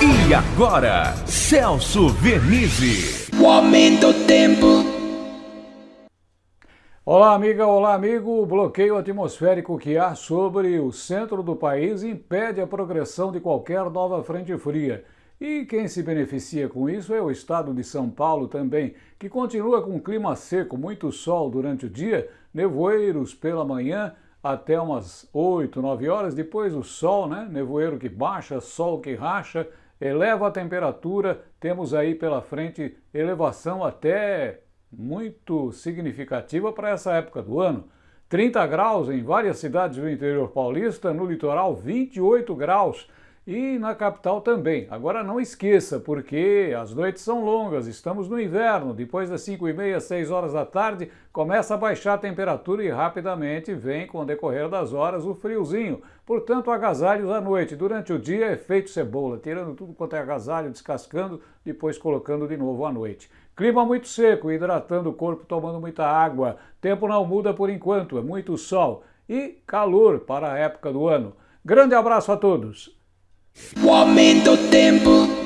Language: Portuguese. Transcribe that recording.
E agora, Celso Vernizzi. O aumento do tempo. Olá, amiga, olá, amigo. O bloqueio atmosférico que há sobre o centro do país impede a progressão de qualquer nova frente fria. E quem se beneficia com isso é o estado de São Paulo também, que continua com um clima seco, muito sol durante o dia, nevoeiros pela manhã até umas 8, 9 horas, depois o sol, né? Nevoeiro que baixa, sol que racha, eleva a temperatura, temos aí pela frente elevação até muito significativa para essa época do ano. 30 graus em várias cidades do interior paulista, no litoral 28 graus e na capital também. Agora não esqueça, porque as noites são longas, estamos no inverno, depois das 5 e meia, 6 horas da tarde, começa a baixar a temperatura e rapidamente vem, com o decorrer das horas, o friozinho. Portanto, agasalhos à noite. Durante o dia é feito cebola, tirando tudo quanto é agasalho, descascando, depois colocando de novo à noite. Clima muito seco, hidratando o corpo, tomando muita água. Tempo não muda por enquanto, é muito sol e calor para a época do ano. Grande abraço a todos! O aumento do tempo.